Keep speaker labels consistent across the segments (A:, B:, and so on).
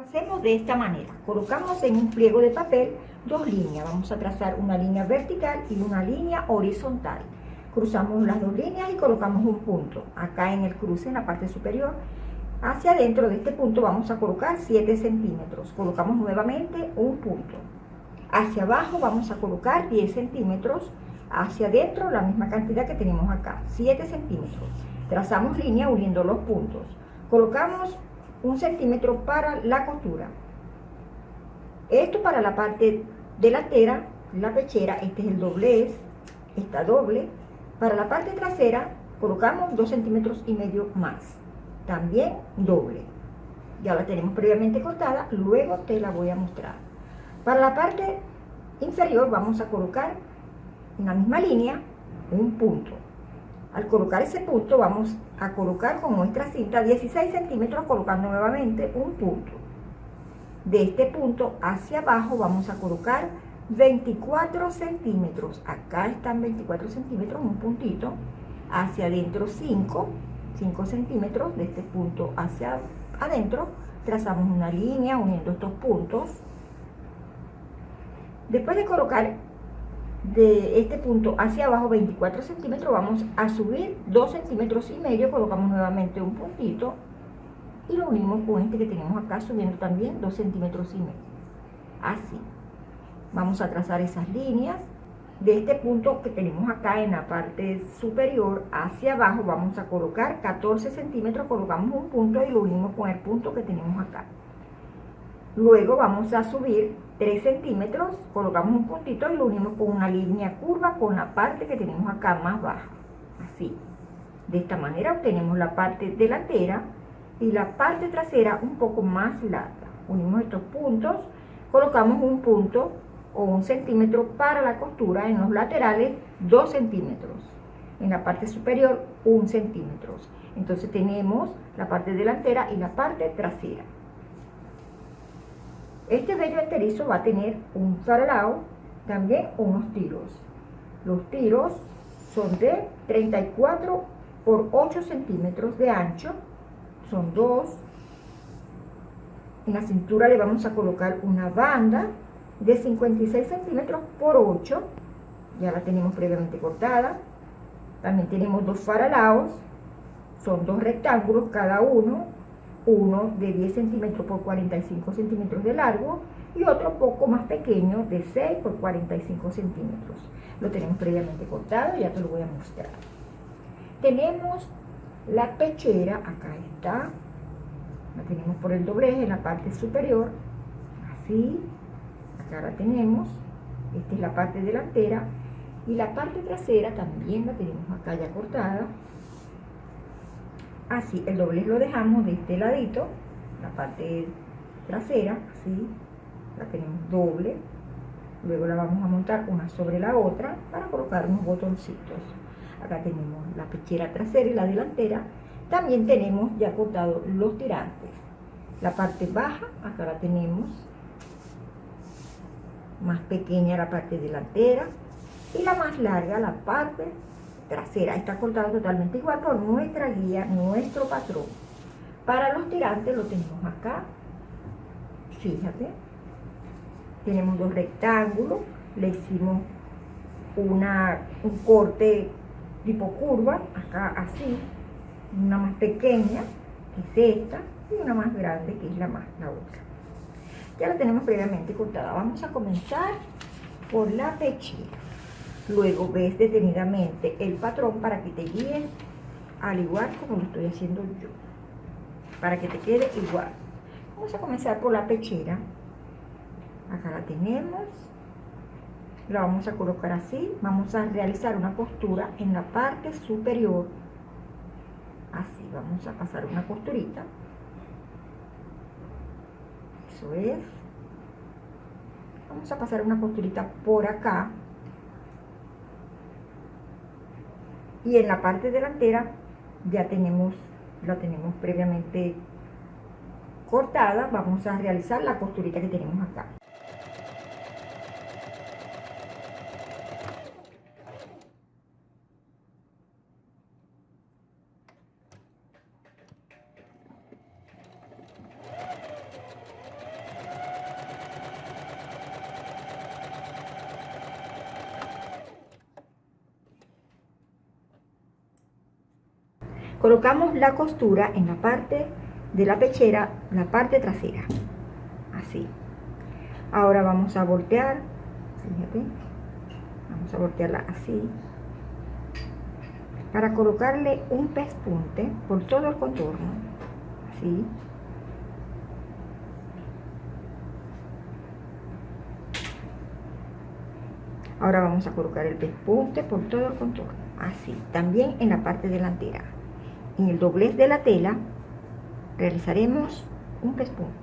A: Hacemos de esta manera. Colocamos en un pliego de papel dos líneas. Vamos a trazar una línea vertical y una línea horizontal. Cruzamos las dos líneas y colocamos un punto. Acá en el cruce, en la parte superior, hacia adentro de este punto vamos a colocar 7 centímetros. Colocamos nuevamente un punto. Hacia abajo vamos a colocar 10 centímetros. Hacia adentro la misma cantidad que tenemos acá, 7 centímetros. Trazamos línea uniendo los puntos. Colocamos un centímetro para la costura. Esto para la parte delantera, la pechera, este es el doblez, esta doble. Para la parte trasera colocamos 2 centímetros y medio más, también doble. Ya la tenemos previamente cortada, luego te la voy a mostrar. Para la parte inferior vamos a colocar en la misma línea un punto. Al colocar ese punto vamos a colocar con nuestra cinta 16 centímetros colocando nuevamente un punto. De este punto hacia abajo vamos a colocar 24 centímetros. Acá están 24 centímetros, un puntito. Hacia adentro 5, 5 centímetros de este punto hacia adentro. Trazamos una línea uniendo estos puntos. Después de colocar de este punto hacia abajo 24 centímetros vamos a subir 2 centímetros y medio colocamos nuevamente un puntito y lo unimos con este que tenemos acá subiendo también 2 centímetros y medio. Así. Vamos a trazar esas líneas. De este punto que tenemos acá en la parte superior hacia abajo vamos a colocar 14 centímetros colocamos un punto y lo unimos con el punto que tenemos acá luego vamos a subir 3 centímetros, colocamos un puntito y lo unimos con una línea curva con la parte que tenemos acá más baja, así. De esta manera obtenemos la parte delantera y la parte trasera un poco más larga. Unimos estos puntos, colocamos un punto o un centímetro para la costura, en los laterales 2 centímetros, en la parte superior 1 centímetro. Entonces tenemos la parte delantera y la parte trasera. Este vello enterizo va a tener un faralao, también unos tiros. Los tiros son de 34 por 8 centímetros de ancho, son dos. En la cintura le vamos a colocar una banda de 56 centímetros por 8, ya la tenemos previamente cortada. También tenemos dos faralaos, son dos rectángulos cada uno uno de 10 centímetros por 45 centímetros de largo y otro poco más pequeño de 6 por 45 centímetros. Lo tenemos previamente cortado, ya te lo voy a mostrar. Tenemos la pechera, acá está, la tenemos por el doblez en la parte superior, así, acá la tenemos, esta es la parte delantera. Y la parte trasera también la tenemos acá ya cortada, así, el doblez lo dejamos de este ladito, la parte trasera, así, la tenemos doble, luego la vamos a montar una sobre la otra para colocar unos botoncitos. Acá tenemos la pechera trasera y la delantera, también tenemos ya cortado los tirantes. La parte baja, acá la tenemos, más pequeña la parte delantera y la más larga la parte trasera está cortada totalmente igual por nuestra guía, nuestro patrón. Para los tirantes lo tenemos acá, fíjate, tenemos dos rectángulos, le hicimos una, un corte tipo curva, acá así, una más pequeña, que es esta, y una más grande, que es la más, la otra. Ya la tenemos previamente cortada. Vamos a comenzar por la pechera. Luego ves detenidamente el patrón para que te guíes al igual como lo estoy haciendo yo. Para que te quede igual. Vamos a comenzar por la pechera. Acá la tenemos. La vamos a colocar así. Vamos a realizar una costura en la parte superior. Así, vamos a pasar una costurita. Eso es. Vamos a pasar una costurita por acá y en la parte delantera ya tenemos la tenemos previamente cortada. Vamos a realizar la costurita que tenemos acá colocamos la costura en la parte de la pechera, la parte trasera, así. Ahora vamos a voltear, fíjate, vamos a voltearla así, para colocarle un pespunte por todo el contorno, así. Ahora vamos a colocar el pespunte por todo el contorno, así, también en la parte delantera. En el doblez de la tela realizaremos un pespunte.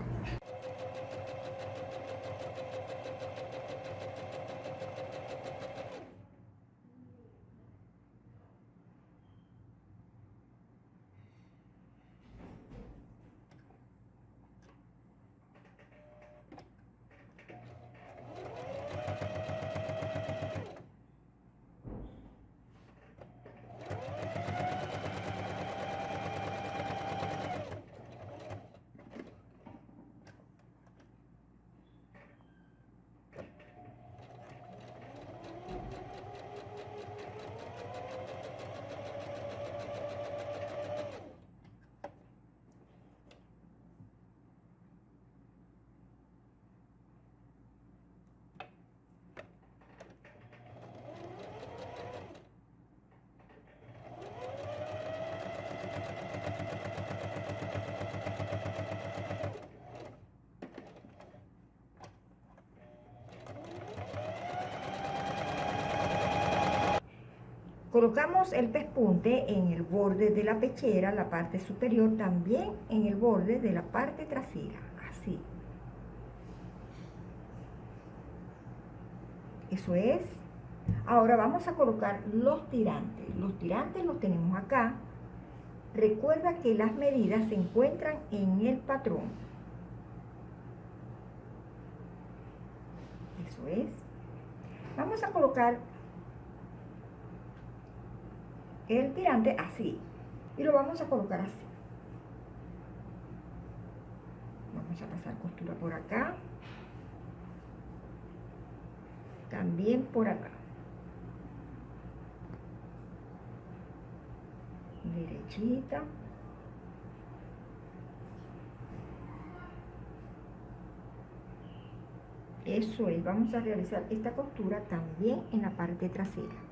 A: Colocamos el pespunte en el borde de la pechera, la parte superior, también en el borde de la parte trasera, así. Eso es. Ahora vamos a colocar los tirantes. Los tirantes los tenemos acá. Recuerda que las medidas se encuentran en el patrón. Eso es. Vamos a colocar el tirante así. Y lo vamos a colocar así. Vamos a pasar costura por acá. También por acá. Derechita. Eso es, vamos a realizar esta costura también en la parte trasera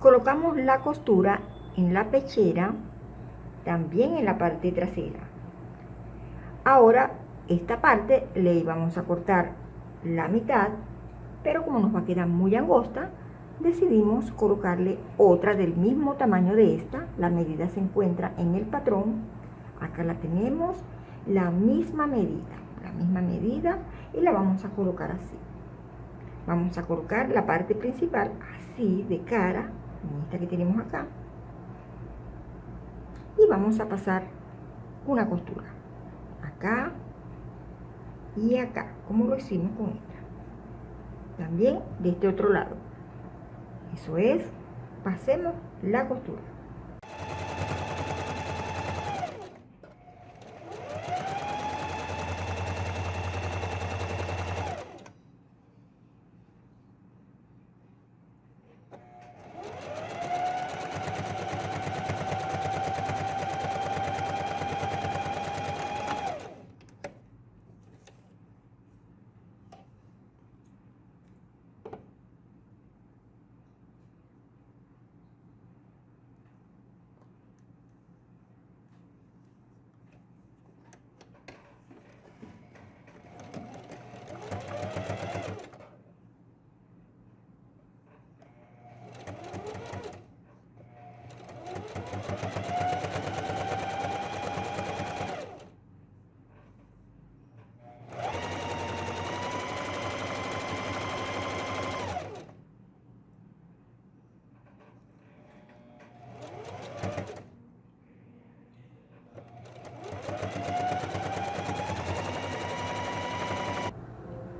A: colocamos la costura en la pechera también en la parte trasera. Ahora esta parte le vamos a cortar la mitad pero como nos va a quedar muy angosta decidimos colocarle otra del mismo tamaño de esta. La medida se encuentra en el patrón. Acá la tenemos la misma medida la misma medida y la vamos a colocar así. Vamos a colocar la parte principal así de cara esta que tenemos acá. Y vamos a pasar una costura. Acá y acá como lo hicimos con esta. También de este otro lado. Eso es pasemos la costura.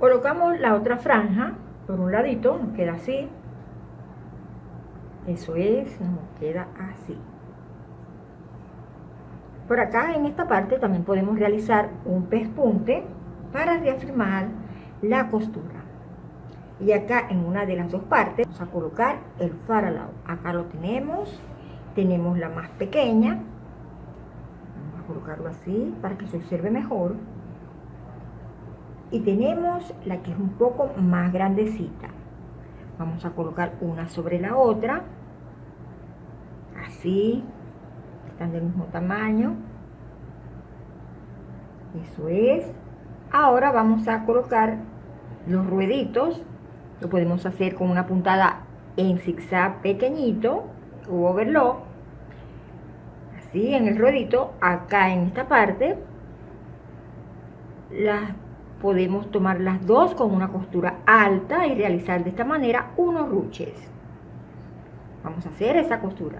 A: Colocamos la otra franja por un ladito, nos queda así. Eso es, nos queda así. Por acá en esta parte también podemos realizar un pespunte para reafirmar la costura. Y acá en una de las dos partes vamos a colocar el faralao. Acá lo tenemos, tenemos la más pequeña. Vamos a colocarlo así para que se observe mejor y tenemos la que es un poco más grandecita. Vamos a colocar una sobre la otra. Así están del mismo tamaño. Eso es. Ahora vamos a colocar los rueditos. Lo podemos hacer con una puntada en zigzag pequeñito o overlock. Así en el ruedito acá en esta parte las podemos tomar las dos con una costura alta y realizar de esta manera unos ruches. Vamos a hacer esa costura.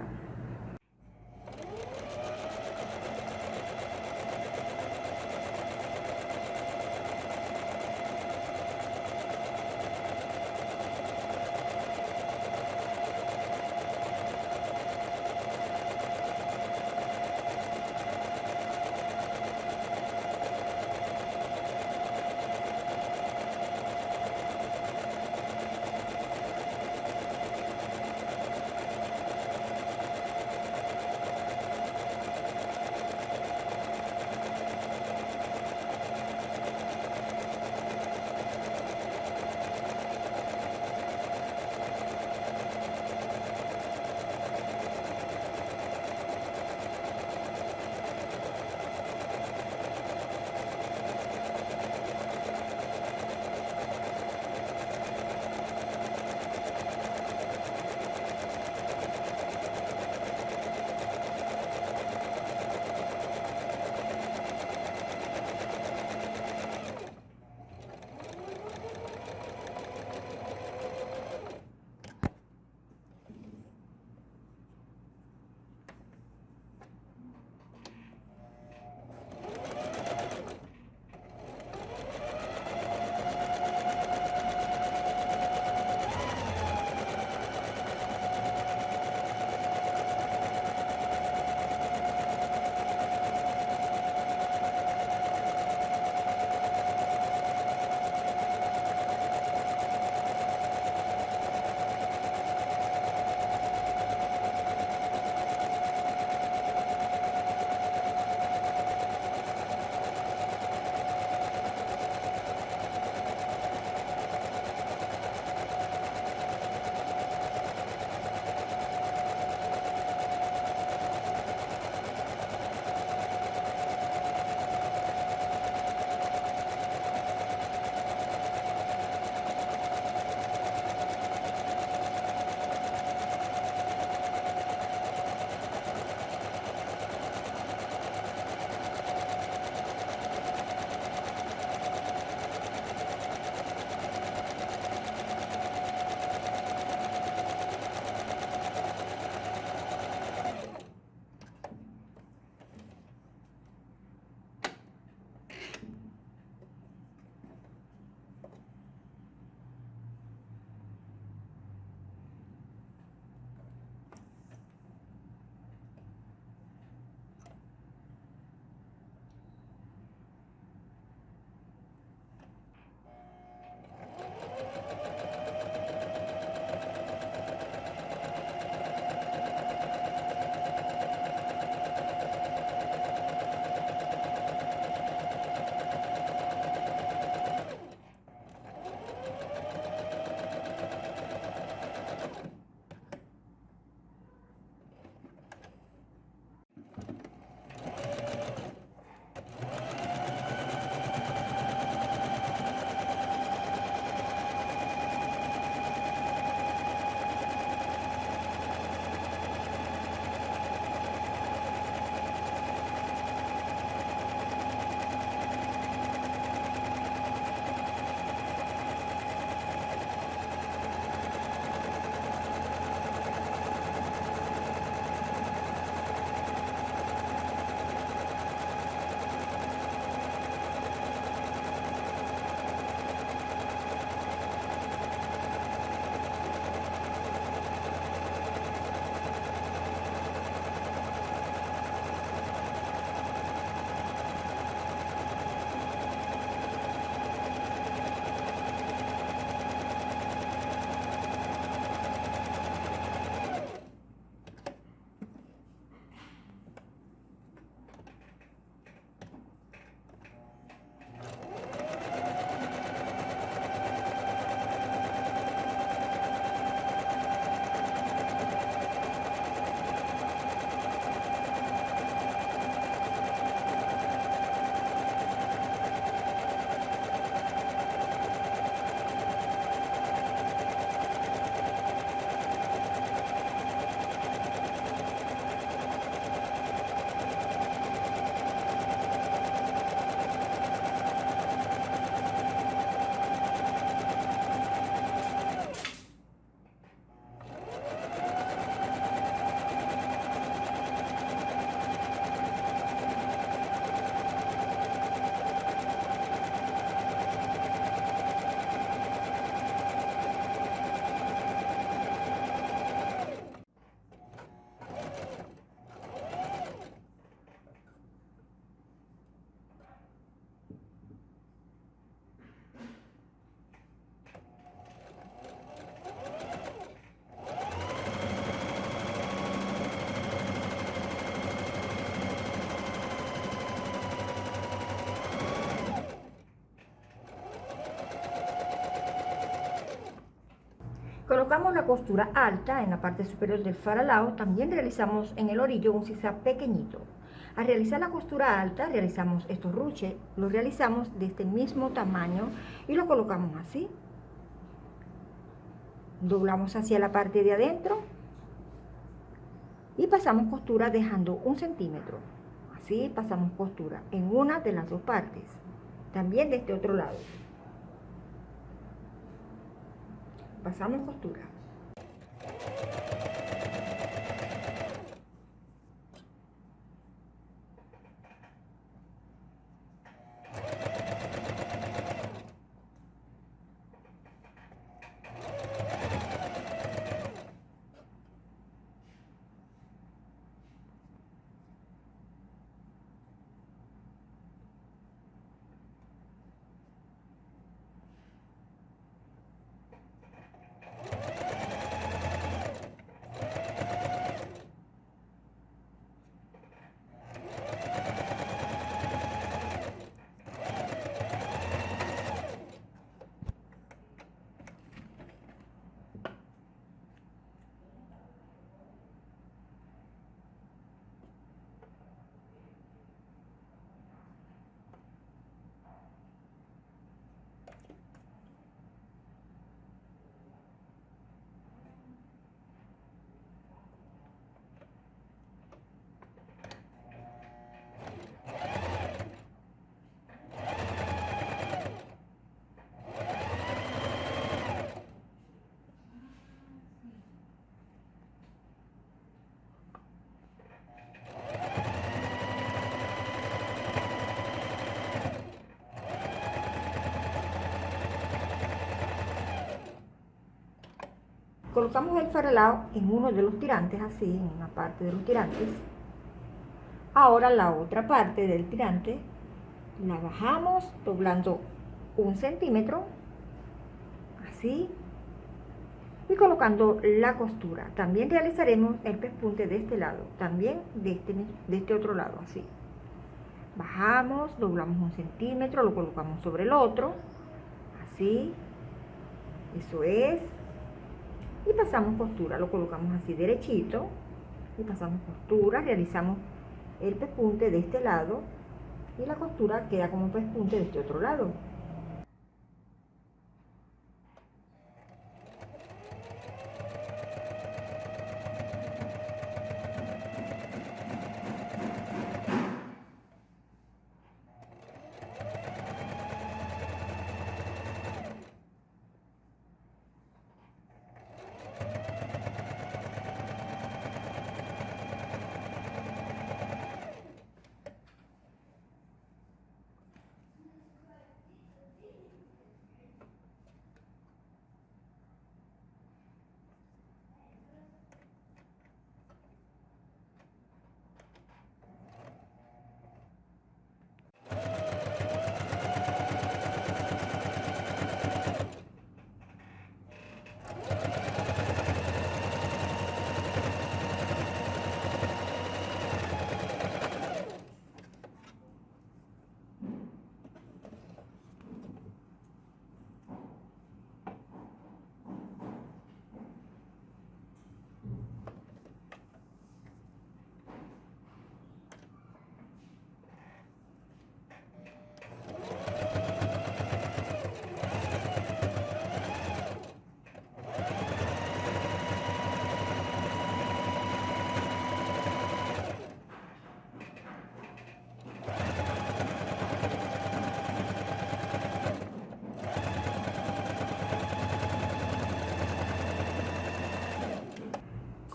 A: Colocamos la costura alta en la parte superior del faralao, también realizamos en el orillo un zigzag pequeñito. Al realizar la costura alta, realizamos estos ruches, los realizamos de este mismo tamaño y lo colocamos así. Doblamos hacia la parte de adentro y pasamos costura dejando un centímetro. Así pasamos costura en una de las dos partes, también de este otro lado. Pasamos costura. Colocamos el faralao en uno de los tirantes, así, en una parte de los tirantes. Ahora la otra parte del tirante la bajamos doblando un centímetro, así, y colocando la costura. También realizaremos el pespunte de este lado, también de este, de este otro lado, así. Bajamos, doblamos un centímetro, lo colocamos sobre el otro, así, eso es, y pasamos costura, lo colocamos así derechito y pasamos costura, realizamos el pespunte de este lado y la costura queda como pespunte de este otro lado.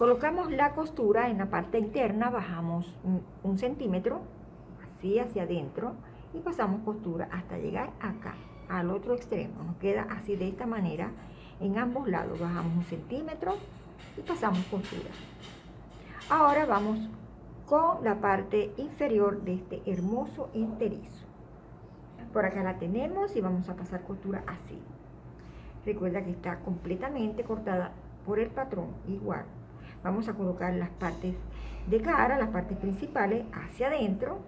A: Colocamos la costura en la parte interna, bajamos un, centímetro, así hacia adentro, y pasamos costura hasta llegar acá, al otro extremo. Nos queda así de esta manera en ambos lados. Bajamos un centímetro y pasamos costura. Ahora vamos con la parte inferior de este hermoso enterizo. Por acá la tenemos y vamos a pasar costura así. Recuerda que está completamente cortada por el patrón, igual vamos a colocar las partes de cara, las partes principales hacia adentro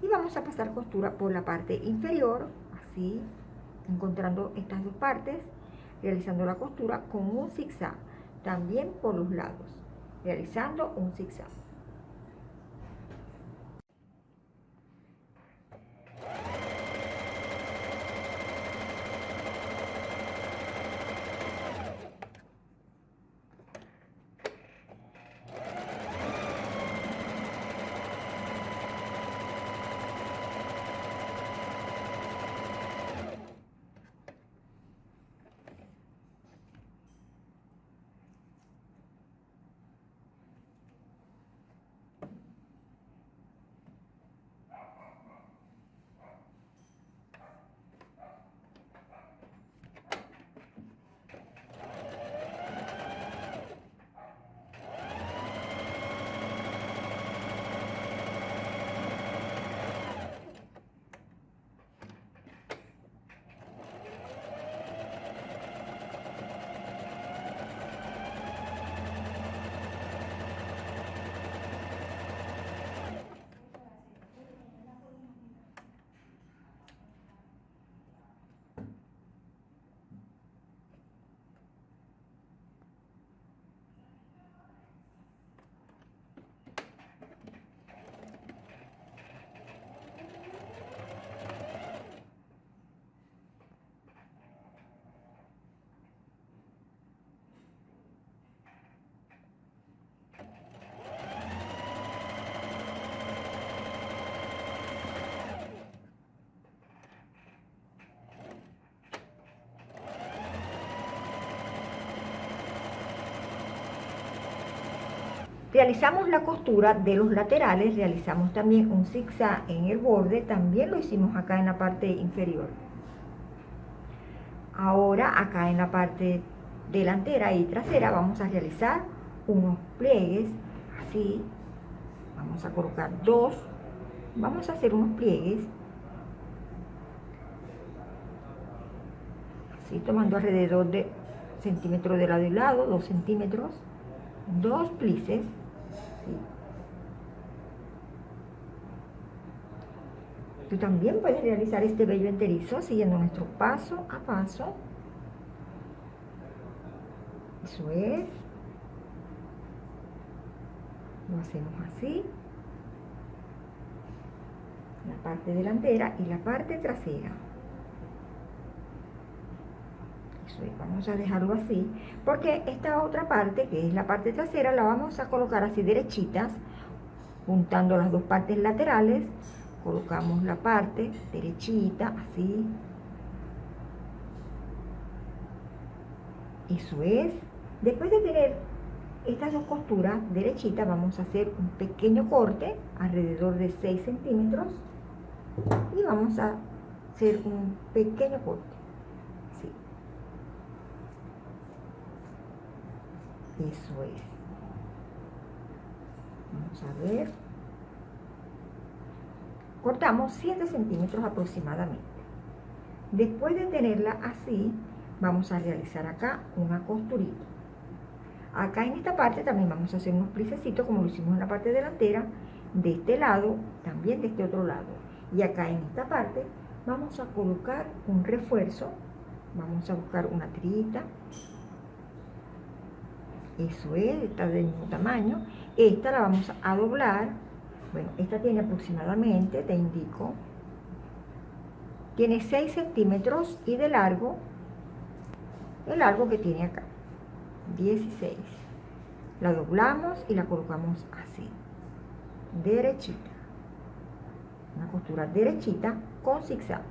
A: y vamos a pasar costura por la parte inferior, así, encontrando estas dos partes, realizando la costura con un zigzag, también por los lados, realizando un zigzag. Realizamos la costura de los laterales, realizamos también un zigzag en el borde, también lo hicimos acá en la parte inferior. Ahora acá en la parte delantera y trasera vamos a realizar unos pliegues, así, vamos a colocar dos, vamos a hacer unos pliegues, así tomando alrededor de centímetros de lado y lado, dos centímetros, dos plices, Tú también puedes realizar este vello enterizo siguiendo nuestro paso a paso. Eso es. Lo hacemos así. La parte delantera y la parte trasera. Vamos a dejarlo así. Porque esta otra parte, que es la parte trasera, la vamos a colocar así derechitas, juntando las dos partes laterales colocamos la parte derechita, así. Eso es. Después de tener estas dos costuras derechitas, vamos a hacer un pequeño corte, alrededor de 6 centímetros. Y vamos a hacer un pequeño corte. Así. Eso es. Vamos a ver cortamos 7 centímetros aproximadamente. Después de tenerla así, vamos a realizar acá una costurita. Acá en esta parte también vamos a hacer unos plicecitos como lo hicimos en la parte delantera, de este lado, también de este otro lado. Y acá en esta parte vamos a colocar un refuerzo, vamos a buscar una tirita, eso es, está del mismo tamaño, esta la vamos a doblar bueno, esta tiene aproximadamente, te indico, tiene 6 centímetros y de largo, el largo que tiene acá, 16. La doblamos y la colocamos así, derechita. Una costura derechita con zigzag.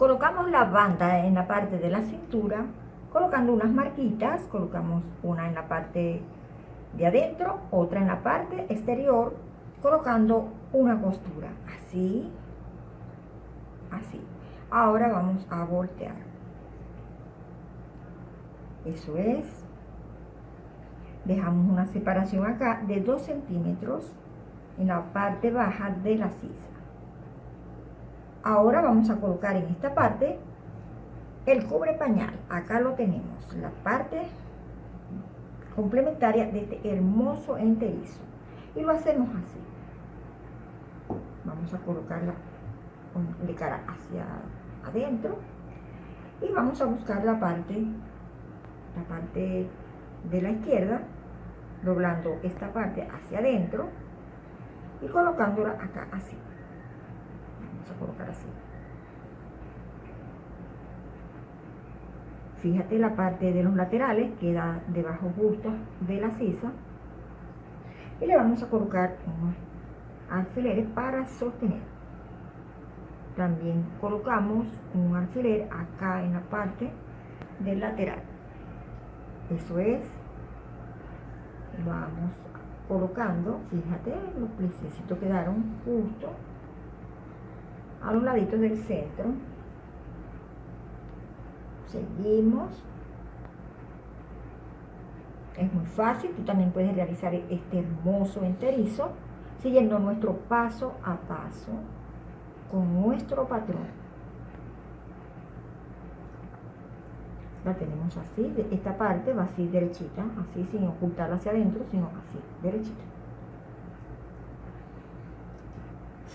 A: Colocamos la banda en la parte de la cintura, colocando unas marquitas, colocamos una en la parte de adentro, otra en la parte exterior, colocando una costura, así, así. Ahora vamos a voltear. Eso es. Dejamos una separación acá de 2 centímetros en la parte baja de la sisa. Ahora vamos a colocar en esta parte el cubre pañal. Acá lo tenemos, la parte complementaria de este hermoso enterizo. Y lo hacemos así. Vamos a colocarla de cara hacia adentro y vamos a buscar la parte la parte de la izquierda doblando esta parte hacia adentro y colocándola acá así a colocar así. Fíjate la parte de los laterales queda debajo justo de la sisa. Y le vamos a colocar unos alfileres para sostener. También colocamos un alfiler acá en la parte del lateral. Eso es. Vamos colocando. Fíjate los plicecitos quedaron justo a los laditos del centro seguimos es muy fácil tú también puedes realizar este hermoso enterizo siguiendo nuestro paso a paso con nuestro patrón. La tenemos así, esta parte va así derechita, así sin ocultarla hacia adentro, sino así, derechita.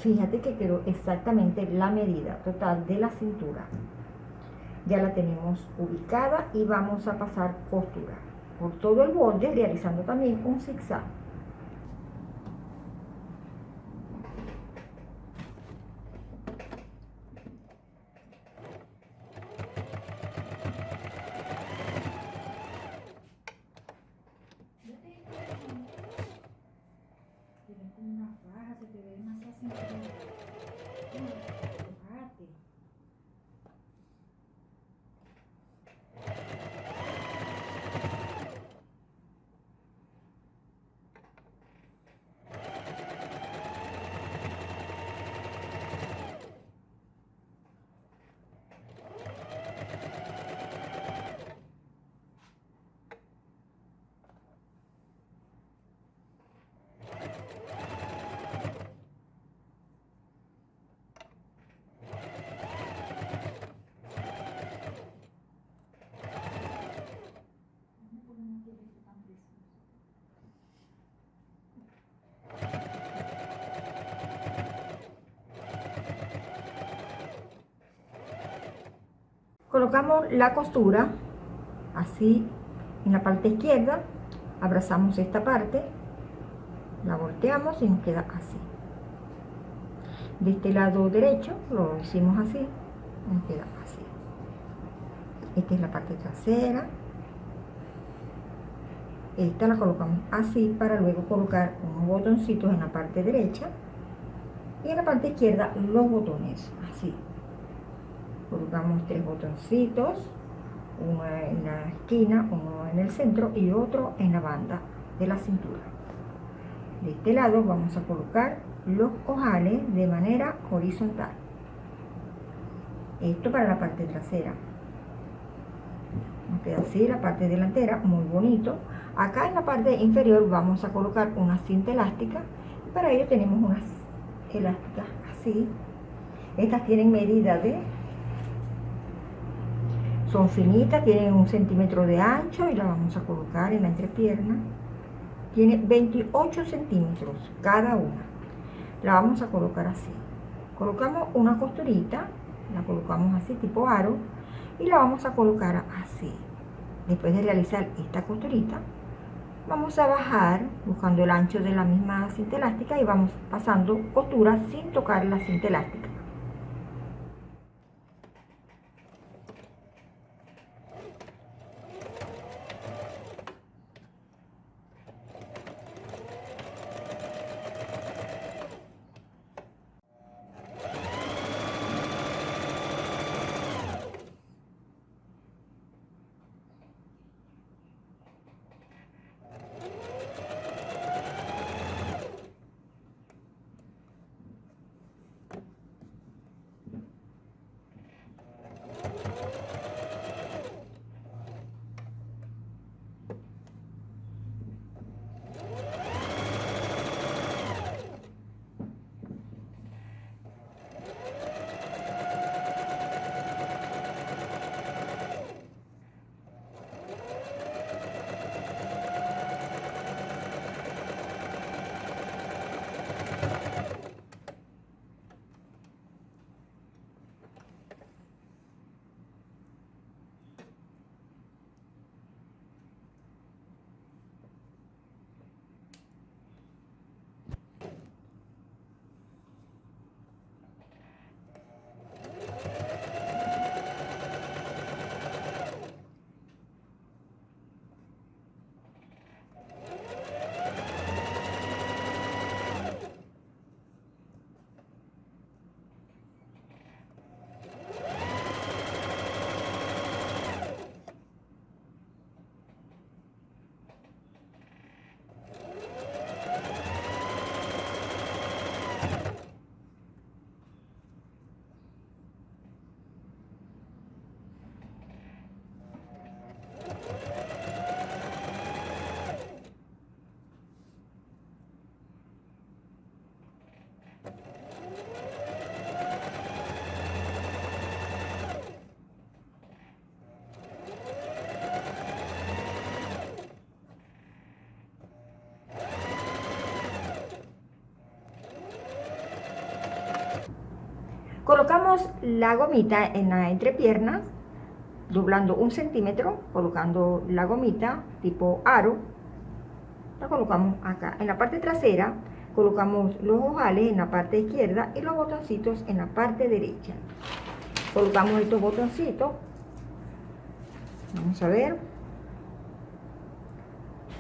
A: Fíjate que quedó exactamente la medida total de la cintura. Ya la tenemos ubicada y vamos a pasar costura por todo el borde realizando también un zigzag. Colocamos la costura así en la parte izquierda abrazamos esta parte la volteamos y nos queda así. De este lado derecho lo hicimos así nos queda así. Esta es la parte trasera. Esta la colocamos así para luego colocar unos botoncitos en la parte derecha y en la parte izquierda los botones así colocamos tres botoncitos uno en la esquina, uno en el centro y otro en la banda de la cintura. De este lado vamos a colocar los ojales de manera horizontal. Esto para la parte trasera. Nos queda así la parte delantera muy bonito. Acá en la parte inferior vamos a colocar una cinta elástica para ello tenemos unas elásticas así. Estas tienen medida de son finitas, tienen un centímetro de ancho y la vamos a colocar en la entrepierna. Tiene 28 centímetros cada una. La vamos a colocar así. Colocamos una costurita, la colocamos así tipo aro y la vamos a colocar así. Después de realizar esta costurita, vamos a bajar buscando el ancho de la misma cinta elástica y vamos pasando costura sin tocar la cinta elástica. La gomita en la entrepierna, doblando un centímetro, colocando la gomita tipo aro. La colocamos acá. En la parte trasera colocamos los ojales en la parte izquierda y los botoncitos en la parte derecha. Colocamos estos botoncitos. Vamos a ver.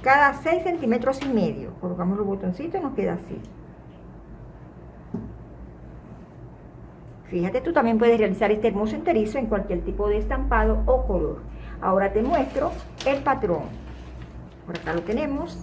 A: Cada 6 centímetros y medio. Colocamos los botoncitos nos queda así. Fíjate, tú también puedes realizar este hermoso enterizo en cualquier tipo de estampado o color. Ahora te muestro el patrón. Por acá lo tenemos.